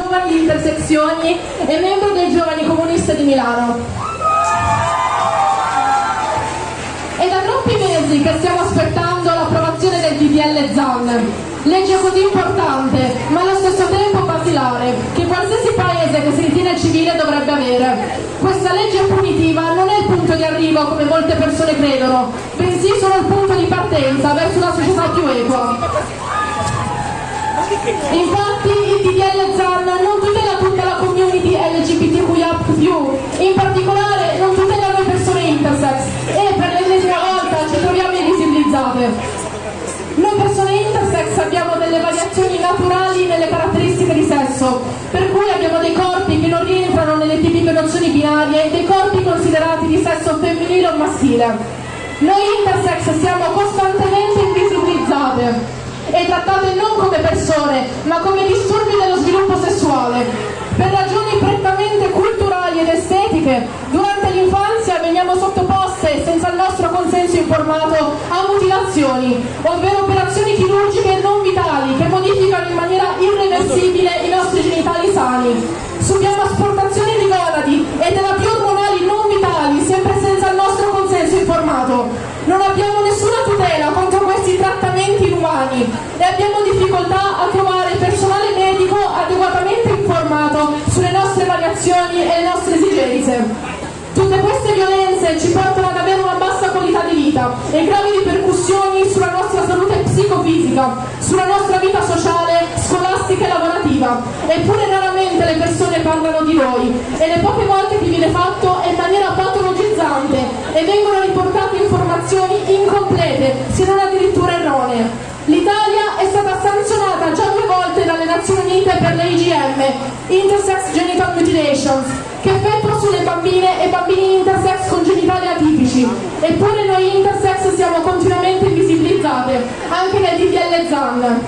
Giovani Intersezioni e membro dei Giovani Comunisti di Milano. È da troppi mesi che stiamo aspettando l'approvazione del DDL ZAN, legge così importante, ma allo stesso tempo basilare, che qualsiasi paese che si ritiene civile dovrebbe avere. Questa legge punitiva non è il punto di arrivo come molte persone credono, bensì solo il punto di partenza verso una società più equa. Infatti il DDL ZAN non tutela tutta la community LGBTQIA+, in particolare non tutela le persone intersex e per l'ennesima volta ci troviamo invisibilizzate. Noi persone intersex abbiamo delle variazioni naturali nelle caratteristiche di sesso, per cui abbiamo dei corpi che non rientrano nelle tipiche nozioni binarie e dei corpi considerati di sesso femminile o maschile. Noi intersex siamo costantemente invisibilizzate e trattate non come persone, ma come disturbi dello sviluppo sessuale. Per ragioni prettamente culturali ed estetiche, durante l'infanzia veniamo sottoposte, senza il nostro consenso informato, a mutilazioni, ovvero operazioni chirurgiche non vitali che modificano in maniera irreversibile i nostri genitali sani. Subiamo asportazioni di gonadi e terapie ormonali non vitali, sempre senza il nostro consenso informato. Non abbiamo inumani e abbiamo difficoltà a trovare personale medico adeguatamente informato sulle nostre variazioni e le nostre esigenze. Tutte queste violenze ci portano ad avere una bassa qualità di vita e gravi ripercussioni sulla nostra salute psicofisica, sulla nostra vita sociale, scolastica e lavorativa. Eppure raramente le persone parlano di noi e le poche volte che viene fatto è in maniera patologizzante e vengono riportate informazioni incomplete, se non Nazioni Unite per le IGM, Intersex Genital Mutilations, che effettua sulle bambine e bambini intersex con genitali atipici. Eppure noi intersex siamo continuamente invisibilizzate, anche nel DDL ZAN.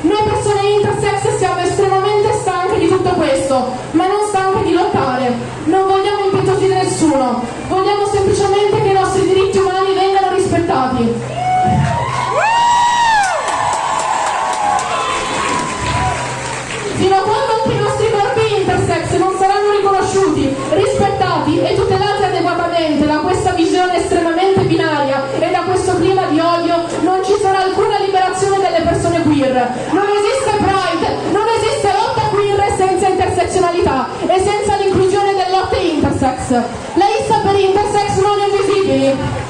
Noi persone intersex siamo estremamente stanche di tutto questo, ma non stanche di lottare. Non vogliamo impietosire nessuno, Fino a quando anche i nostri corpi intersex non saranno riconosciuti, rispettati e tutelati adeguatamente da questa visione estremamente binaria e da questo clima di odio, non ci sarà alcuna liberazione delle persone queer. Non esiste Pride, non esiste lotta queer senza intersezionalità e senza l'inclusione delle lotte intersex. La lista per intersex non invisibili.